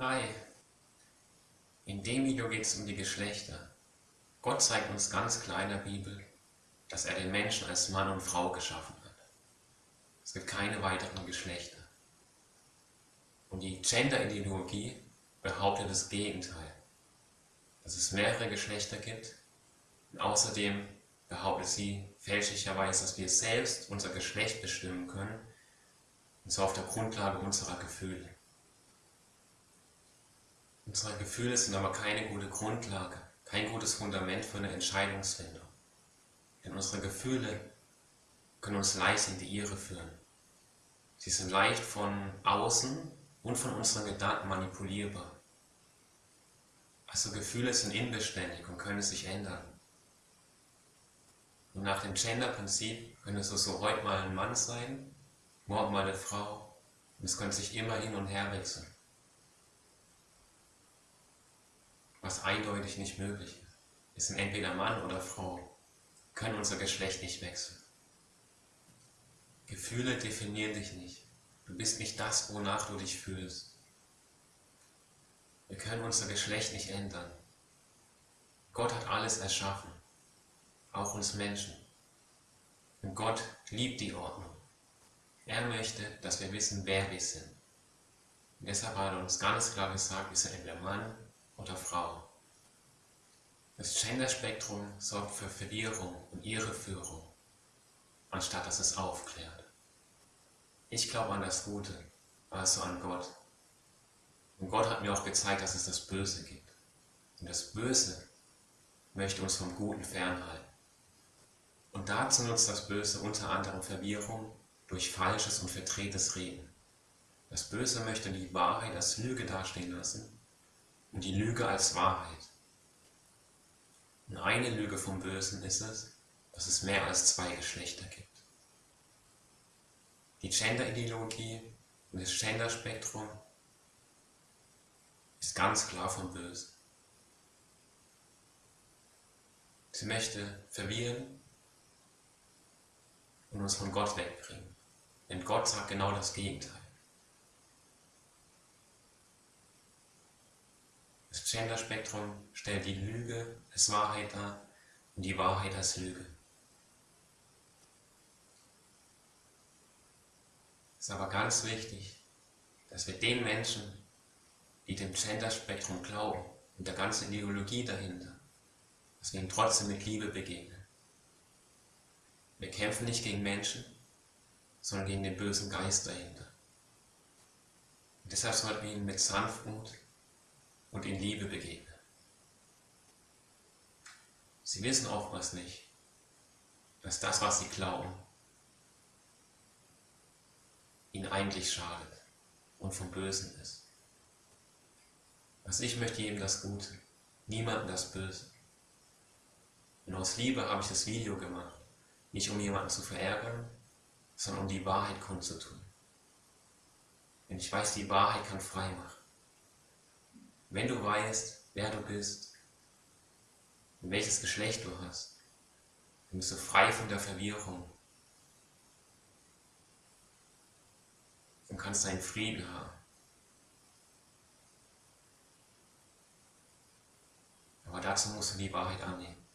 Hi. In dem Video geht es um die Geschlechter. Gott zeigt uns ganz klar in der Bibel, dass er den Menschen als Mann und Frau geschaffen hat. Es gibt keine weiteren Geschlechter. Und die Gender-Ideologie behauptet das Gegenteil, dass es mehrere Geschlechter gibt. Und außerdem behauptet sie fälschlicherweise, dass wir selbst unser Geschlecht bestimmen können, und zwar auf der Grundlage unserer Gefühle. Unsere Gefühle sind aber keine gute Grundlage, kein gutes Fundament für eine Entscheidungsfindung. Denn unsere Gefühle können uns leicht in die Irre führen. Sie sind leicht von außen und von unseren Gedanken manipulierbar. Also Gefühle sind inbeständig und können sich ändern. Und nach dem Gender-Prinzip könnte es so heute mal ein Mann sein, morgen mal eine Frau und es könnte sich immer hin und her wechseln. Was eindeutig nicht möglich ist. Wir sind entweder Mann oder Frau, können unser Geschlecht nicht wechseln. Gefühle definieren dich nicht. Du bist nicht das, wonach du dich fühlst. Wir können unser Geschlecht nicht ändern. Gott hat alles erschaffen, auch uns Menschen. Und Gott liebt die Ordnung. Er möchte, dass wir wissen, wer wir sind. Und deshalb hat er uns ganz klar gesagt, wir sind entweder Mann oder Frau. Das Genderspektrum sorgt für Verwirrung und Irreführung, anstatt dass es aufklärt. Ich glaube an das Gute, also an Gott. Und Gott hat mir auch gezeigt, dass es das Böse gibt. Und das Böse möchte uns vom Guten fernhalten. Und dazu nutzt das Böse unter anderem Verwirrung durch falsches und verdrehtes Reden. Das Böse möchte die Wahrheit als Lüge dastehen lassen die Lüge als Wahrheit. Und eine Lüge vom Bösen ist es, dass es mehr als zwei Geschlechter gibt. Die Gender-Ideologie und das Gender-Spektrum ist ganz klar vom Bösen. Sie möchte verwirren und uns von Gott wegbringen. Denn Gott sagt genau das Gegenteil. Gender-Spektrum stellt die Lüge als Wahrheit dar und die Wahrheit als Lüge. Es ist aber ganz wichtig, dass wir den Menschen, die dem Gender-Spektrum glauben und der ganzen Ideologie dahinter, dass wir ihnen trotzdem mit Liebe begegnen. Wir kämpfen nicht gegen Menschen, sondern gegen den bösen Geist dahinter. Und deshalb sollten wir ihnen mit Sanftmut und in Liebe begegnen. Sie wissen oftmals nicht, dass das, was sie glauben, ihnen eigentlich schadet und vom Bösen ist. Also ich möchte jedem das Gute, niemandem das Böse. Und aus Liebe habe ich das Video gemacht, nicht um jemanden zu verärgern, sondern um die Wahrheit kundzutun. Denn ich weiß, die Wahrheit kann frei machen. Wenn du weißt, wer du bist und welches Geschlecht du hast, dann bist du frei von der Verwirrung und kannst deinen Frieden haben. Aber dazu musst du die Wahrheit annehmen.